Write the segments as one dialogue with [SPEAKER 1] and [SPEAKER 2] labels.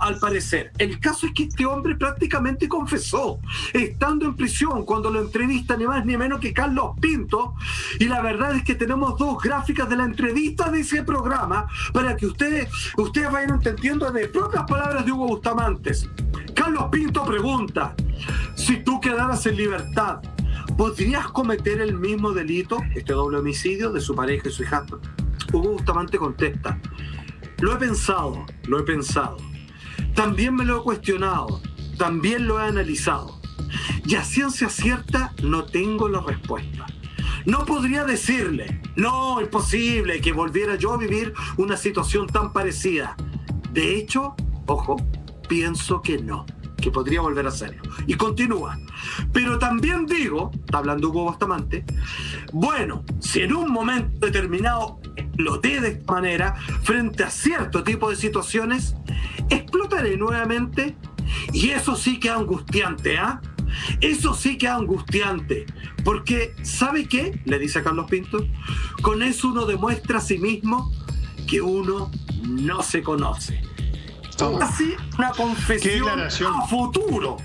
[SPEAKER 1] al parecer. El caso es que este hombre prácticamente confesó, estando en prisión, cuando lo entrevista ni más ni menos que Carlos Pinto, y la verdad es que tenemos dos gráficas de la entrevista de ese programa para que ustedes, ustedes vayan entendiendo de propias palabras de Hugo Bustamantes. Carlos Pinto pregunta, si tú quedaras en libertad, ¿podrías cometer el mismo delito, este doble homicidio, de su pareja y su hija? Hugo Bustamante contesta, lo he pensado, lo he pensado también me lo he cuestionado, también lo he analizado. Y a ciencia cierta no tengo la respuesta. No podría decirle, no, es posible que volviera yo a vivir una situación tan parecida. De hecho, ojo, pienso que no, que podría volver a hacerlo. Y continúa. Pero también digo, está hablando Hugo Bastamante, bueno, si en un momento determinado exploté de esta manera frente a cierto tipo de situaciones, explotaré nuevamente. Y eso sí que es angustiante, ¿ah? Eso sí que es angustiante. Porque, ¿sabe qué? Le dice a Carlos Pinto. Con eso uno demuestra a sí mismo que uno no se conoce. Así una confesión a futuro.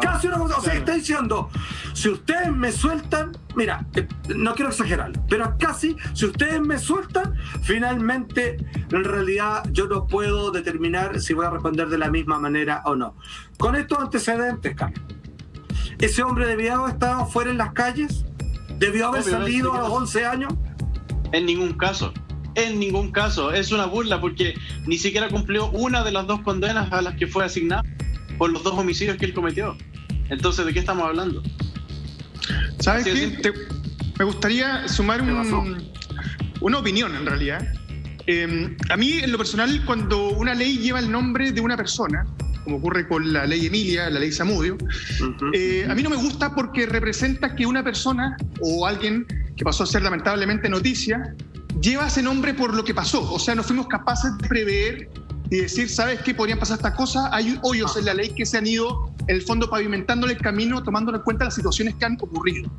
[SPEAKER 1] Casi una cosa, o sea, está diciendo, si ustedes me sueltan, mira, eh, no quiero exagerar, pero casi, si ustedes me sueltan, finalmente, en realidad, yo no puedo determinar si voy a responder de la misma manera o no. Con estos antecedentes, Carlos, ¿ese hombre debió haber estado fuera en las calles? ¿Debió haber salido a los 11 años?
[SPEAKER 2] En ningún caso. En ningún caso. Es una burla porque ni siquiera cumplió una de las dos condenas a las que fue asignado por los dos homicidios que él cometió. Entonces, ¿de qué estamos hablando?
[SPEAKER 3] ¿Sabes qué? me gustaría sumar una opinión, en realidad. Em, a mí, en lo personal, cuando una ley lleva el nombre de una persona, como ocurre con la ley Emilia, la ley Samudio, eh, a mí no me gusta porque representa que una persona o alguien que pasó a ser lamentablemente noticia lleva ese nombre por lo que pasó. O sea, no fuimos capaces de prever y decir, ¿sabes qué? Podrían pasar estas cosas. Hay hoyos en la ley que se han ido, en el fondo, pavimentándole el camino, tomando en cuenta las situaciones que han ocurrido.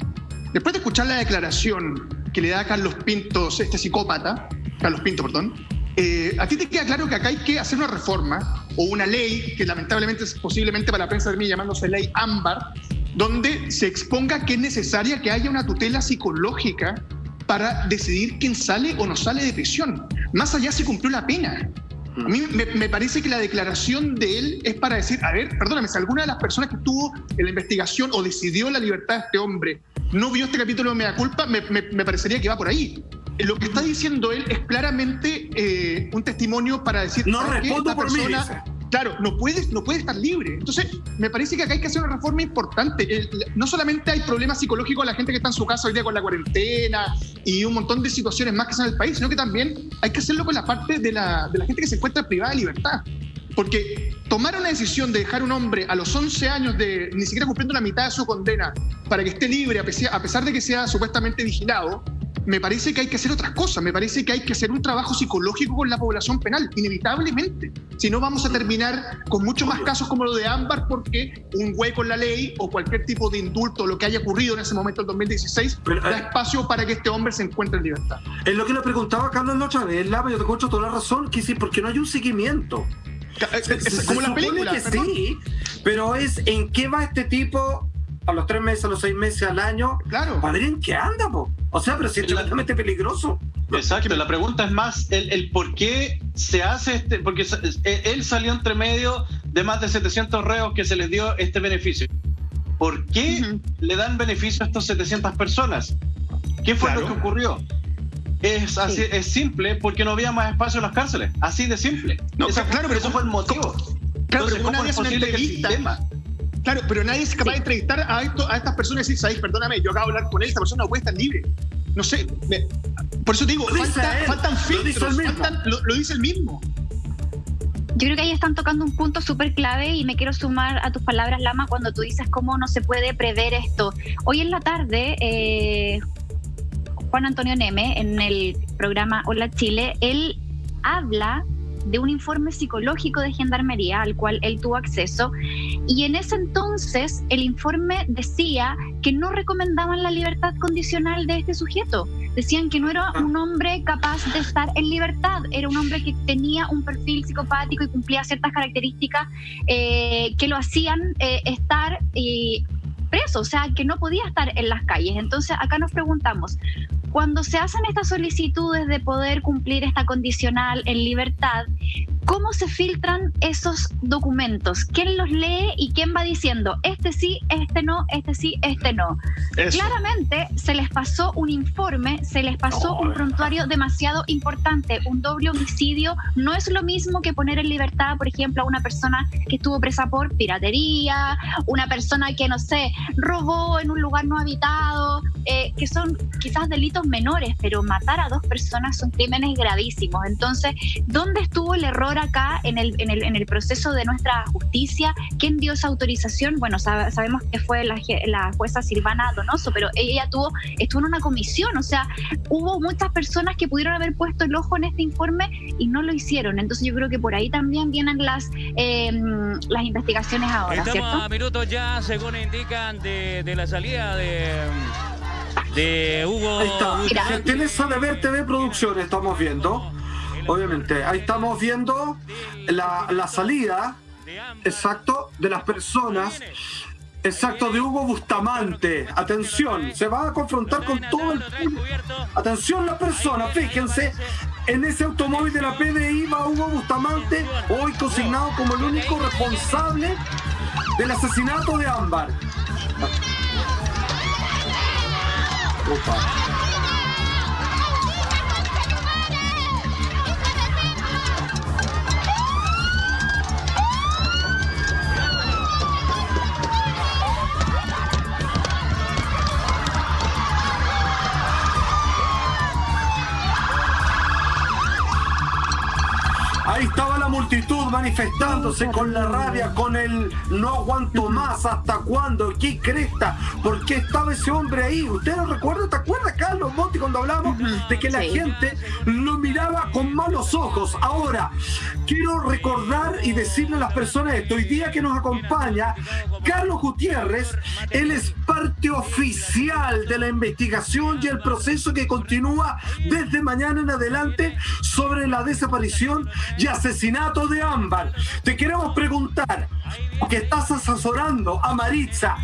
[SPEAKER 3] Después de escuchar la declaración que le da Carlos Pintos, este psicópata, Carlos Pinto, perdón, eh, ¿a ti te queda claro que acá hay que hacer una reforma o una ley, que lamentablemente es posiblemente para la prensa de mí llamándose ley ámbar, donde se exponga que es necesaria que haya una tutela psicológica para decidir quién sale o no sale de prisión, más allá si cumplió la pena. A mí me, parece que la declaración de él es para decir, a ver, perdóname, si alguna de las personas que estuvo en la investigación o decidió la libertad de este hombre no vio este capítulo de Mea Culpa, me, parecería que va por ahí. Lo que está diciendo él es claramente eh, un testimonio para decir...
[SPEAKER 1] No respondo por persona, mí,
[SPEAKER 3] Claro, no puede, no puede estar libre. Entonces, me parece que acá hay que hacer una reforma importante. no solamente hay problemas psicológicos a la gente que está en su casa hoy día con la cuarentena y un montón de situaciones más que son en el país, sino que también hay que hacerlo con la parte de la, de la gente que se encuentra privada de libertad. Porque tomar una decisión de dejar un hombre a los 11 años de ni siquiera cumpliendo la mitad de su condena para que esté libre a pesar de que sea supuestamente vigilado, me parece que hay que hacer otras cosas, me parece que hay que hacer un trabajo psicológico con la población penal, inevitablemente. Si no, vamos a terminar con muchos más casos como lo de Ámbar, porque un hueco en la ley o cualquier tipo de indulto, lo que haya ocurrido en ese momento en 2016, da eh, espacio para que este hombre se encuentre en libertad.
[SPEAKER 1] Es lo que le preguntaba a Carlos otra vez, Lava, yo te escucho toda la razón, que sí, porque no hay un seguimiento. Es, como la película. que sí, pero es en qué va este tipo a los tres meses, a los seis meses, al año.
[SPEAKER 3] Claro.
[SPEAKER 1] En qué anda, po. O sea, pero si es totalmente peligroso.
[SPEAKER 2] Exacto, la pregunta es más el, por qué se hace este, porque él salió entre medio de más de 700 reos que se les dio este beneficio. ¿Por qué le dan beneficio a estos 700 personas? ¿Qué fue lo que ocurrió? Es, así, es simple porque no había más espacio en las cárceles. Así de simple.
[SPEAKER 3] No, claro, pero eso fue el motivo. Claro, pero ¿cómo es posible que el sistema Claro, pero nadie es capaz de entrevistar a, esto, a estas personas y decir, ¿sabes? Perdóname, yo acabo de hablar con él, esta persona no puede estar libre. No sé, por eso te digo, faltan filtros, lo dice, el mismo.
[SPEAKER 4] Yo creo que ahí están tocando un punto súper clave y me quiero sumar a tus palabras, Lama, cuando tú dices cómo no se puede prever esto. Hoy en la tarde, eh, Juan Antonio Neme, en el programa Hola Chile, él habla de un informe psicológico de Gendarmería al cual él tuvo acceso y en ese entonces el informe decía que no recomendaban la libertad condicional de este sujeto, decían que no era ah. un hombre capaz de estar en libertad, era un hombre que tenía un perfil psicopático y cumplía ciertas características eh, que lo hacían eh, estar preso, o sea, que no podía estar en las calles. Entonces, acá nos preguntamos, cuando se hacen estas solicitudes de poder cumplir esta condicional en libertad, ¿cómo se filtran esos documentos? ¿Quién los lee y quién va diciendo, este sí, este no, este sí, este no? Claramente se les pasó un informe, se les pasó un prontuario demasiado importante. Un doble homicidio no es lo mismo que poner en libertad, por ejemplo, a una persona que estuvo presa por piratería, una persona que, no sé, robó en un lugar no habitado, eh, que son quizás delitos menores, pero matar a dos personas son crímenes gravísimos. Entonces, ¿dónde estuvo el error acá en el, en el, en el proceso de nuestra justicia? ¿Quién dio esa autorización? Bueno, sabemos que fue la, la, jueza Silvana Donoso, pero ella tuvo, estuvo en una comisión, o sea, hubo muchas personas que pudieron haber puesto el ojo en este informe y no lo hicieron. Entonces yo creo que por ahí también vienen las, em, las investigaciones ahora.
[SPEAKER 5] Estamos a minutos ya, según indican, de, de la salida de de Hugo.
[SPEAKER 1] Ahí está. En esa de ver TV Producciones estamos viendo. Obviamente, ahí estamos viendo la, la salida, exacto, de las personas Exacto, de Hugo Bustamante. Atención, se va a confrontar con todo el Atención la persona, fíjense, en ese automóvil de la PDI va Hugo Bustamante, hoy consignado como el único responsable del asesinato de Ámbar. Multitud manifestándose con la rabia, con el no aguanto más, ¿hasta cuándo? ¿Qué cresta? ¿Por qué estaba ese hombre ahí? ¿Usted lo recuerda? ¿Te acuerdas, Monti, cuando hablamos de que la gente lo miraba con malos ojos? Ahora, quiero recordar y decirle a las personas esto. Hoy día que nos acompaña Carlos Gutiérrez, él es parte oficial de la investigación y el proceso que continúa desde mañana en adelante sobre la desaparición y asesinato de Ámbar. Te queremos preguntar, que estás asesorando a Maritza,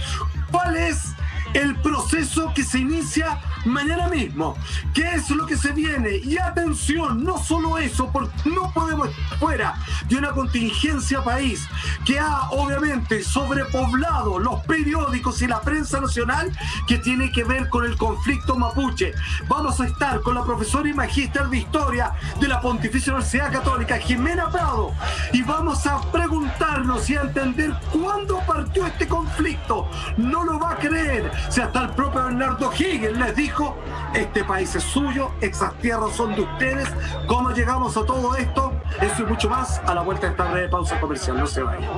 [SPEAKER 1] ¿cuál es el proceso que se inicia mañana mismo. ¿Qué es lo que se viene? Y atención, no solo eso, porque no podemos estar fuera de una contingencia país que ha obviamente sobrepoblado los periódicos y la prensa nacional que tiene que ver con el conflicto mapuche. Vamos a estar con la profesora y magíster de historia de la Pontificia Universidad Católica, Jimena Prado, y vamos a preguntarnos y a entender cuándo partió este conflicto. No lo va a creer si hasta el propio Bernardo Higgins les este país es suyo, esas tierras son de ustedes. ¿Cómo llegamos a todo esto? Eso y mucho más a la vuelta de esta breve pausa comercial. No se vayan.